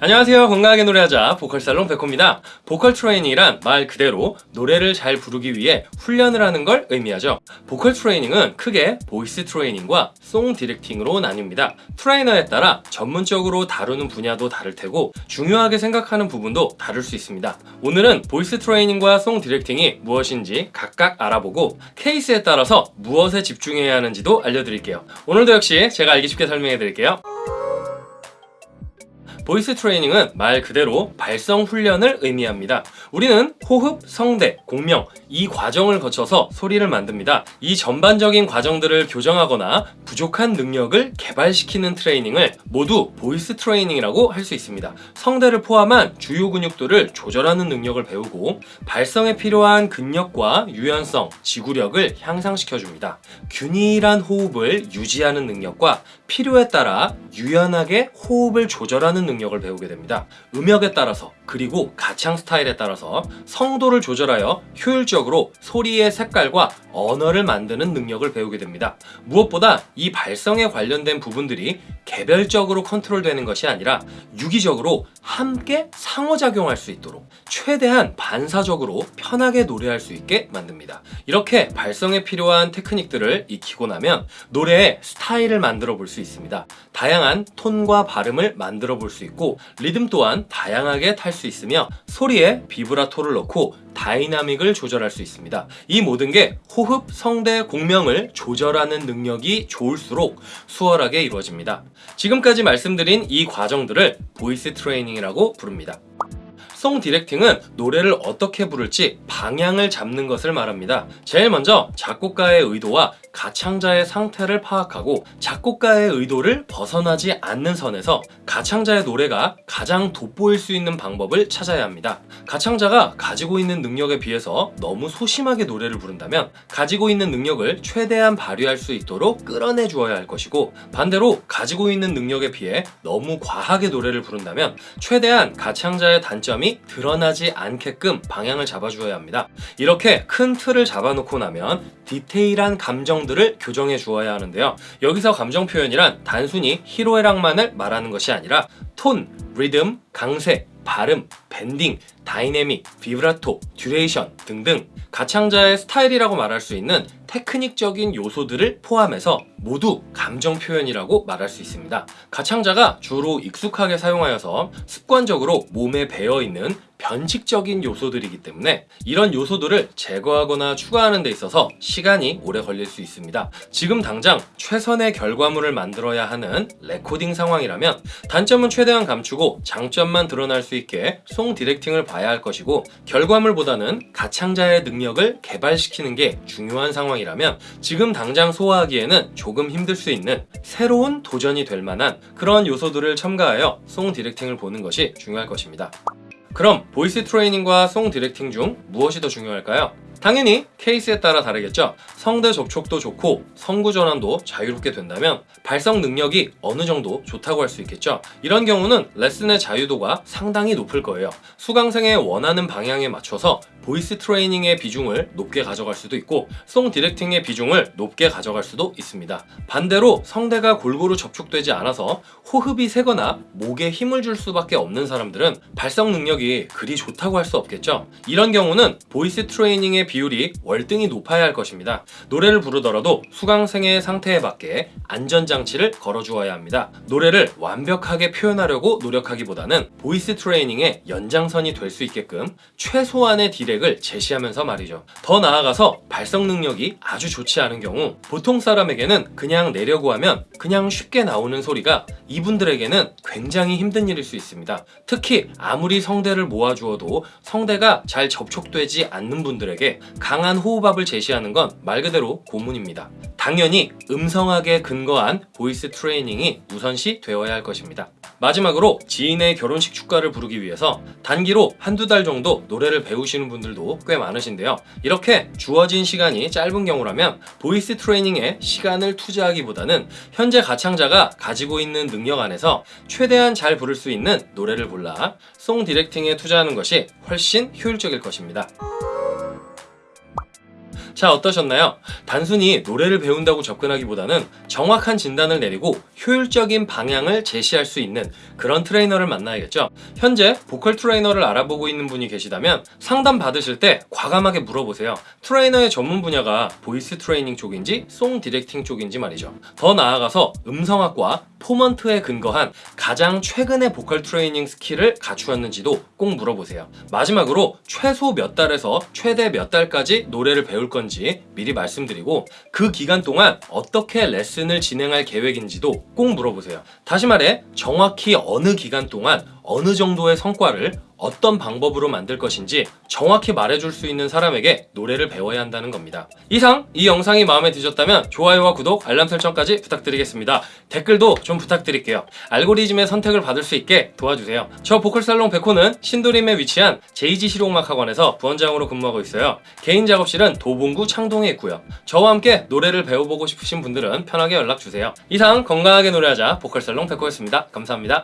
안녕하세요. 건강하게 노래하자 보컬살롱 백호입니다. 보컬 트레이닝이란 말 그대로 노래를 잘 부르기 위해 훈련을 하는 걸 의미하죠. 보컬 트레이닝은 크게 voice 트레이닝과 song directing으로 나뉩니다. 트레이너에 따라 전문적으로 다루는 분야도 다를 테고 중요하게 생각하는 부분도 다를 수 있습니다. 오늘은 voice 트레이닝과 song directing이 무엇인지 각각 알아보고 케이스에 따라서 무엇에 집중해야 하는지도 알려드릴게요. 오늘도 역시 제가 알기 쉽게 설명해 드릴게요 voice 트레이닝은 말 그대로 발성 훈련을 의미합니다. 우리는 호흡, 성대, 공명 이 과정을 거쳐서 소리를 만듭니다. 이 전반적인 과정들을 교정하거나 부족한 능력을 개발시키는 트레이닝을 모두 voice 트레이닝이라고 할 수 있습니다. 성대를 포함한 주요 근육들을 조절하는 능력을 배우고 발성에 필요한 근력과 유연성, 지구력을 향상시켜줍니다. 균일한 호흡을 유지하는 능력과 필요에 따라 유연하게 호흡을 조절하는 능력 을 배우게 됩니다. 음역에 따라서 그리고 가창 스타일에 따라서 성도를 조절하여 효율적으로 소리의 색깔과 언어를 만드는 능력을 배우게 됩니다. 무엇보다 이 발성에 관련된 부분들이 개별적으로 컨트롤되는 것이 아니라 유기적으로 함께 상호작용할 수 있도록 최대한 반사적으로 편하게 노래할 수 있게 만듭니다. 이렇게 발성에 필요한 테크닉들을 익히고 나면 노래의 스타일을 만들어 볼 수 있습니다. 다양한 톤과 발음을 만들어 볼 수 있고 리듬 또한 다양하게 탈 수 있으며 소리에 비브라토를 넣고 dynamic을 조절할 수 있습니다. 이 모든 게 호흡, 성대, 공명을 조절하는 능력이 좋을수록 수월하게 이루어집니다. 지금까지 말씀드린 이 과정들을 voice 트레이닝이라고 부릅니다. song directing은 노래를 어떻게 부를지 방향을 잡는 것을 말합니다. 제일 먼저 작곡가의 의도와 가창자의 상태를 파악하고 작곡가의 의도를 벗어나지 않는 선에서 가창자의 노래가 가장 돋보일 수 있는 방법을 찾아야 합니다. 가창자가 가지고 있는 능력에 비해서 너무 소심하게 노래를 부른다면 가지고 있는 능력을 최대한 발휘할 수 있도록 끌어내 주어야 할 것이고 반대로 가지고 있는 능력에 비해 너무 과하게 노래를 부른다면 최대한 가창자의 단점이 드러나지 않게끔 방향을 잡아주어야 합니다. 이렇게 큰 틀을 잡아놓고 나면 디테일한 감정 들을 교정해 주어야 하는데요. 여기서 감정 표현이란 단순히 희로애락만을 말하는 것이 아니라 톤, 리듬, 강세, 발음, bending, dynamic, 비브라토, duration 등등 가창자의 스타일이라고 말할 수 있는 테크닉적인 요소들을 포함해서 모두 감정 표현이라고 말할 수 있습니다. 가창자가 주로 익숙하게 사용하여서 습관적으로 몸에 배어있는 변칙적인 요소들이기 때문에 이런 요소들을 제거하거나 추가하는 데 있어서 시간이 오래 걸릴 수 있습니다. 지금 당장 최선의 결과물을 만들어야 하는 레코딩 상황이라면 단점은 최대한 감추고 장점만 드러날 수 있게 song directing을 봐야 할 것이고 결과물보다는 가창자의 능력을 개발시키는 게 중요한 상황이라면 지금 당장 소화하기에는 조금 힘들 수 있는 새로운 도전이 될 만한 그런 요소들을 첨가하여 song directing을 보는 것이 중요할 것입니다. 그럼 voice training과 song directing 중 무엇이 더 중요할까요? 당연히 케이스에 따라 다르겠죠? 성대 접촉도 좋고 성구 전환도 자유롭게 된다면 발성 능력이 어느 정도 좋다고 할 수 있겠죠? 이런 경우는 레슨의 자유도가 상당히 높을 거예요. 수강생의 원하는 방향에 맞춰서 voice training의 비중을 높게 가져갈 수도 있고 song directing의 비중을 높게 가져갈 수도 있습니다. 반대로 성대가 골고루 접촉되지 않아서 호흡이 새거나 목에 힘을 줄 수밖에 없는 사람들은 발성 능력이 그리 좋다고 할 수 없겠죠? 이런 경우는 voice training의 비율이 월등히 높아야 할 것입니다. 노래를 부르더라도 수강생의 상태에 맞게 안전장치를 걸어주어야 합니다. 노래를 완벽하게 표현하려고 노력하기보다는 voice training의 연장선이 될 수 있게끔 최소한의 direct을 제시하면서 말이죠. 더 나아가서 발성 능력이 아주 좋지 않은 경우 보통 사람에게는 그냥 내려고 하면 그냥 쉽게 나오는 소리가 이분들에게는 굉장히 힘든 일일 수 있습니다. 특히 아무리 성대를 모아주어도 성대가 잘 접촉되지 않는 분들에게 강한 호흡압을 제시하는 건 말 그대로 고문입니다. 당연히 음성학에 근거한 voice training이 우선시 되어야 할 것입니다. 마지막으로 지인의 결혼식 축가를 부르기 위해서 단기로 한두 달 정도 노래를 배우시는 분들도 꽤 많으신데요. 이렇게 주어진 시간이 짧은 경우라면 voice training에 시간을 투자하기보다는 현재 가창자가 가지고 있는 능력 안에서 최대한 잘 부를 수 있는 노래를 골라 song directing에 투자하는 것이 훨씬 효율적일 것입니다. 자, 어떠셨나요? 단순히 노래를 배운다고 접근하기보다는 정확한 진단을 내리고 효율적인 방향을 제시할 수 있는 그런 트레이너를 만나야겠죠. 현재 보컬 트레이너를 알아보고 있는 분이 계시다면 상담 받으실 때 과감하게 물어보세요. 트레이너의 전문 분야가 voice training 쪽인지 song directing 쪽인지 말이죠. 더 나아가서 음성학과 formant에 근거한 가장 최근의 보컬 트레이닝 skill을 갖추었는지도 꼭 물어보세요. 마지막으로 최소 몇 달에서 최대 몇 달까지 노래를 배울 건지 미리 말씀드리고 그 기간 동안 어떻게 레슨을 진행할 계획인지도 꼭 물어보세요. 다시 말해 정확히 어느 기간 동안 어느 정도의 성과를 어떤 방법으로 만들 것인지 정확히 말해줄 수 있는 사람에게 노래를 배워야 한다는 겁니다. 이상 이 영상이 마음에 드셨다면 좋아요와 구독, 알람 설정까지 부탁드리겠습니다. 댓글도 좀 부탁드릴게요. 알고리즘의 선택을 받을 수 있게 도와주세요. 저 보컬살롱 백호는 신도림에 위치한 제이지 실용음악학원에서 부원장으로 근무하고 있어요. 개인 작업실은 도봉구 창동에 있고요. 저와 함께 노래를 배워보고 싶으신 분들은 편하게 연락 주세요. 이상 건강하게 노래하자 보컬살롱 백호였습니다. 감사합니다.